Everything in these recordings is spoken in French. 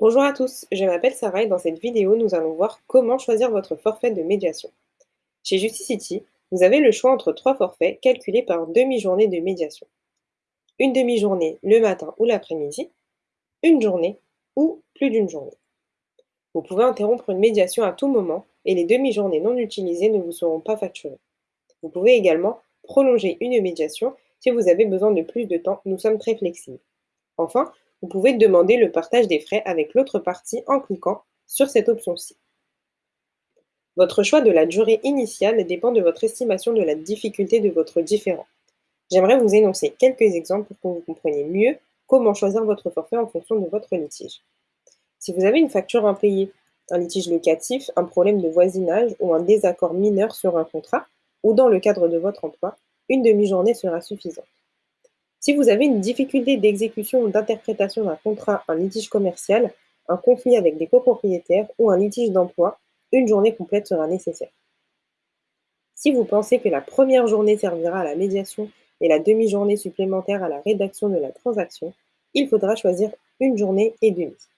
Bonjour à tous, je m'appelle Sarah et dans cette vidéo, nous allons voir comment choisir votre forfait de médiation. Chez Justicity, vous avez le choix entre trois forfaits calculés par demi-journée de médiation. Une demi-journée le matin ou l'après-midi, une journée ou plus d'une journée. Vous pouvez interrompre une médiation à tout moment et les demi-journées non utilisées ne vous seront pas facturées. Vous pouvez également prolonger une médiation si vous avez besoin de plus de temps, nous sommes très flexibles. Enfin, vous pouvez demander le partage des frais avec l'autre partie en cliquant sur cette option-ci. Votre choix de la durée initiale dépend de votre estimation de la difficulté de votre différend. J'aimerais vous énoncer quelques exemples pour que vous compreniez mieux comment choisir votre forfait en fonction de votre litige. Si vous avez une facture impayée, un litige locatif, un problème de voisinage ou un désaccord mineur sur un contrat, ou dans le cadre de votre emploi, une demi-journée sera suffisante. Si vous avez une difficulté d'exécution ou d'interprétation d'un contrat, un litige commercial, un conflit avec des copropriétaires ou un litige d'emploi, une journée complète sera nécessaire. Si vous pensez que la première journée servira à la médiation et la demi-journée supplémentaire à la rédaction de la transaction, il faudra choisir une journée et demie.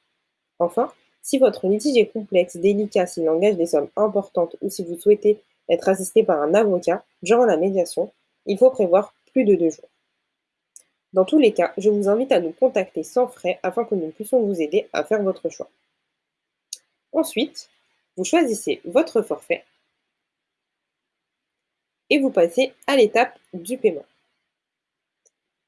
Enfin, si votre litige est complexe, délicat, s'il engage des sommes importantes ou si vous souhaitez être assisté par un avocat durant la médiation, il faut prévoir plus de deux jours. Dans tous les cas, je vous invite à nous contacter sans frais afin que nous puissions vous aider à faire votre choix. Ensuite, vous choisissez votre forfait et vous passez à l'étape du paiement.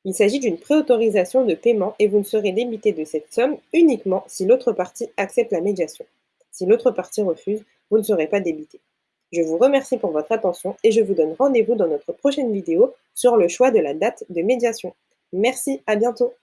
Il s'agit d'une préautorisation de paiement et vous ne serez débité de cette somme uniquement si l'autre partie accepte la médiation. Si l'autre partie refuse, vous ne serez pas débité. Je vous remercie pour votre attention et je vous donne rendez-vous dans notre prochaine vidéo sur le choix de la date de médiation. Merci, à bientôt